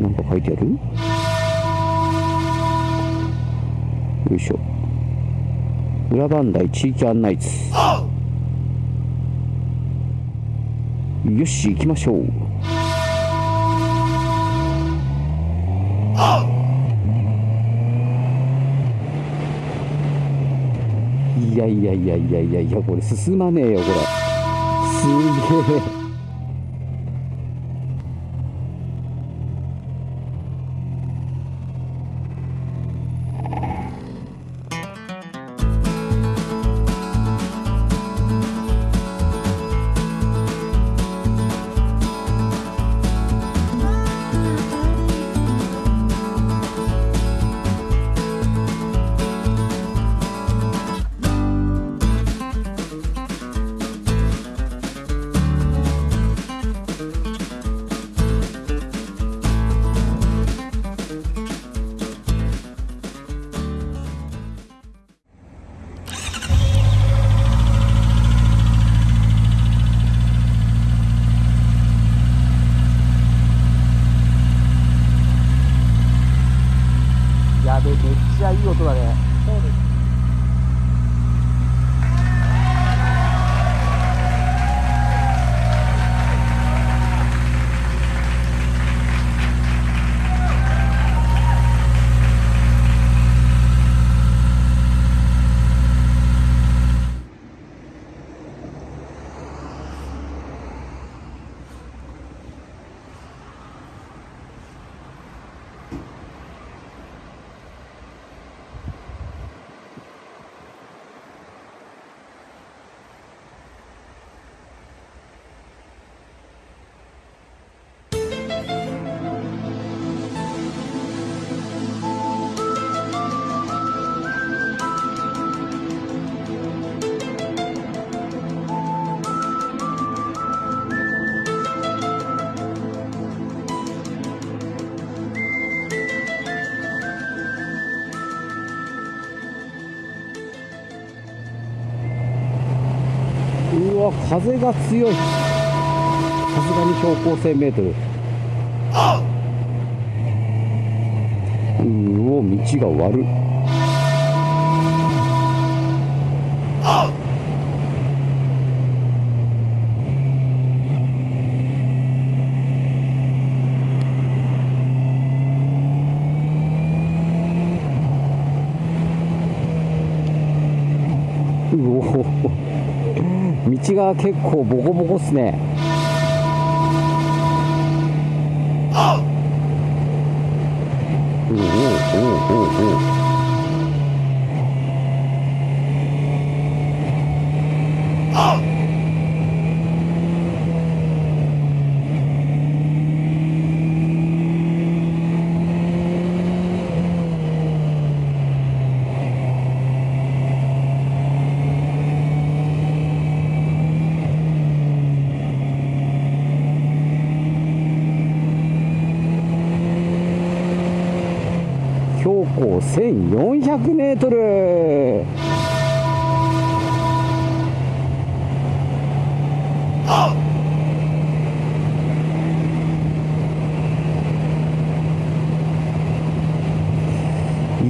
なんか書いてある？よいしょ。裏磐梯地域案内図。よし行きましょう。いやいやいやいやいやいやこれ進まねえよこれ。すげえ。風が強い。さすがに標高 1000m うお道が悪いうお道結構ボコボコっすねおおおおおお標高1400メートル。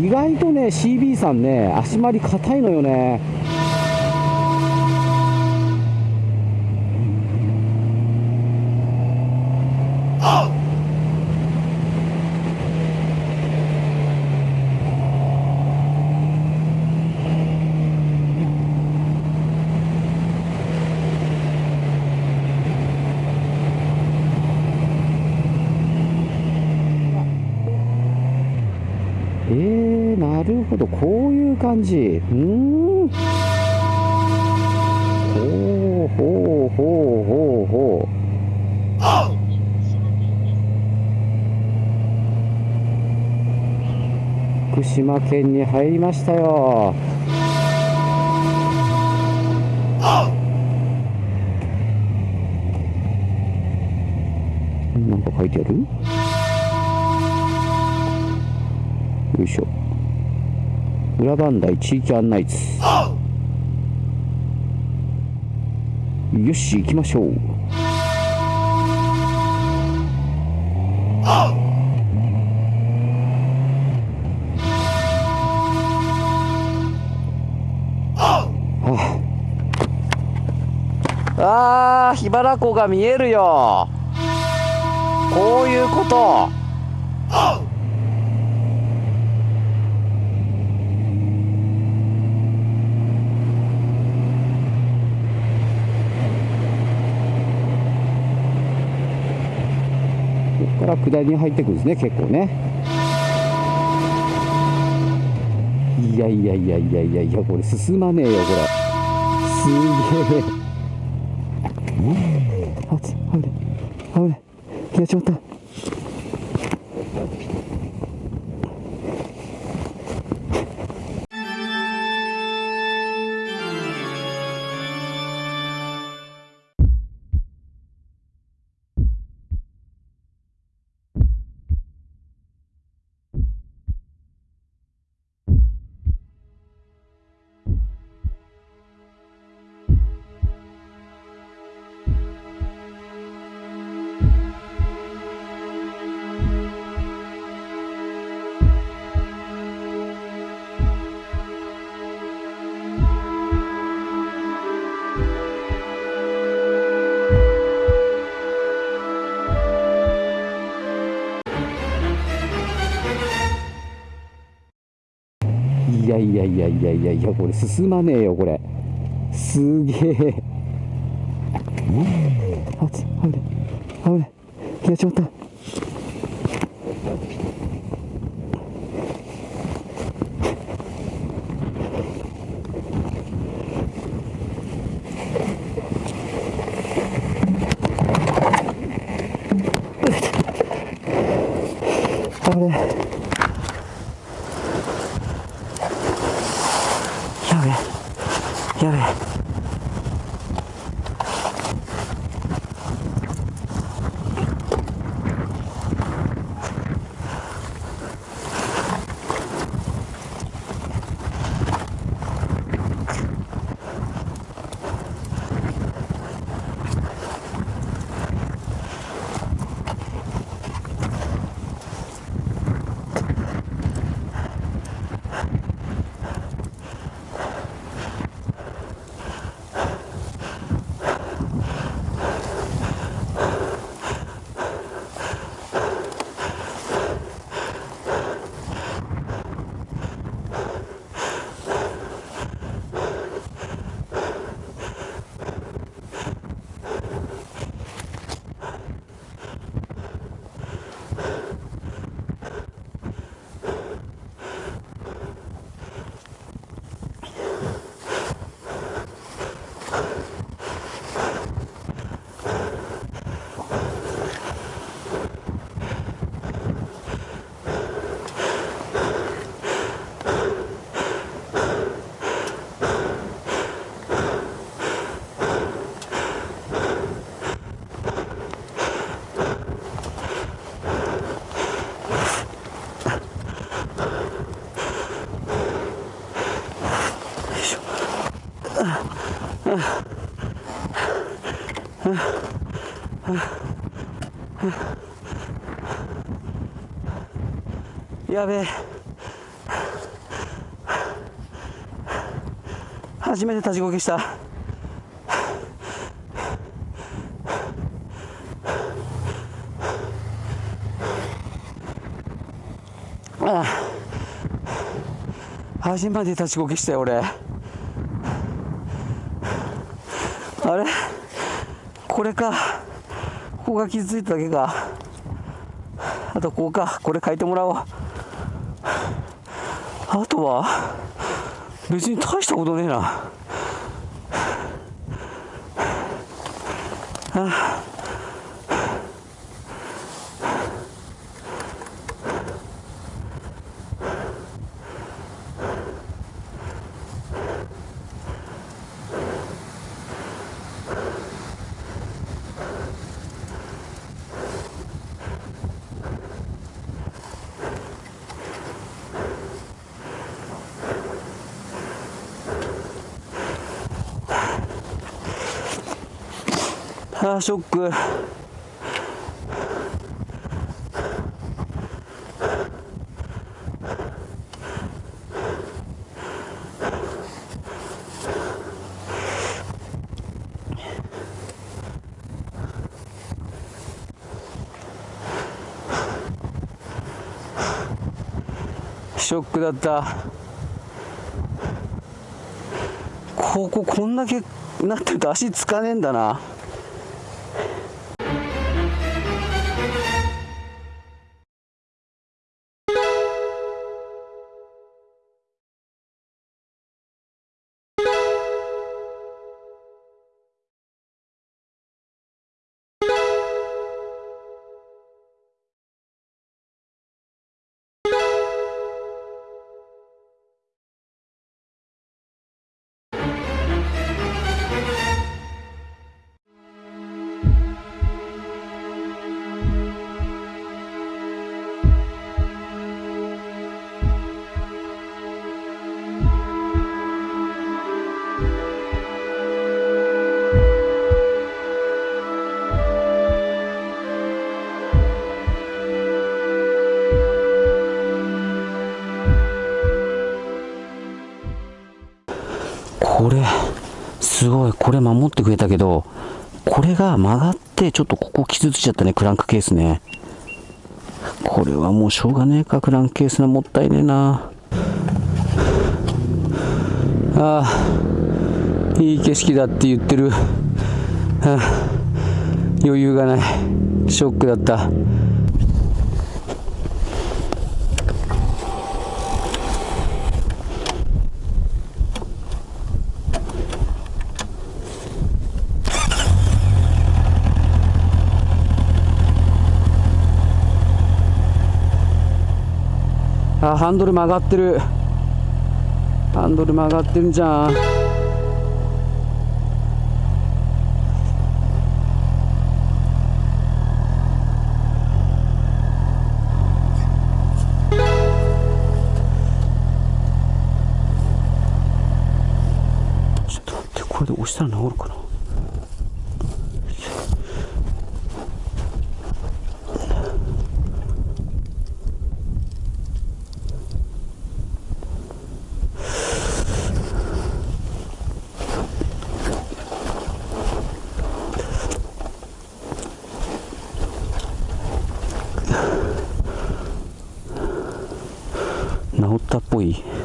意外とね CB さんね足回り硬いのよねえー、なるほどこういう感じ。うーん。ほうほうほうほうほう。福島県に入りましたよ。なんか書いてある？よいしょ。裏磐梯地域案内図。よし行きましょう。ああ、桧原湖が見えるよ。こういうこと。こから下りに入ってくるんですね結構ね。いやいやいやいやいやいやこれ進まねえよこれ。すげえ。あつ危ない。危ない。やっちまった。いやいやいやいやいやこれ進まねえよこれ。すげえ。あつ危ない。危ない。やっちまった。危ない。やべえ。初めて立ちこけした。ああ。初めて立ちこけしたよ俺。あれ？これか。ここが傷ついただけか。あとここか。これ書いてもらおう。あとは別に大したことねえな。あああショック。ショックだった。こここんだけなってると足つかねえんだな。ってくれたけどこれが曲がってちょっとここ傷ついちゃったねクランクケースね。これはもうしょうがねえかクランクケースのもったいねえな。ああいい景色だって言ってる、はあ、余裕がない。ショックだった。あハンドル曲がってる。ハンドル曲がってるんじゃん。ちょっと待ってこれで押したら治るかな。治っ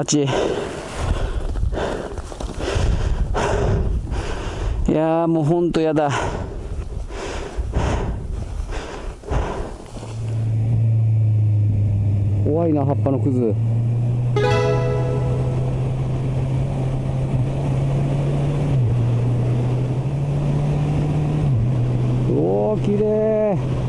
あっちいやーもうほんとやだ。怖いな葉っぱのくずおおきれい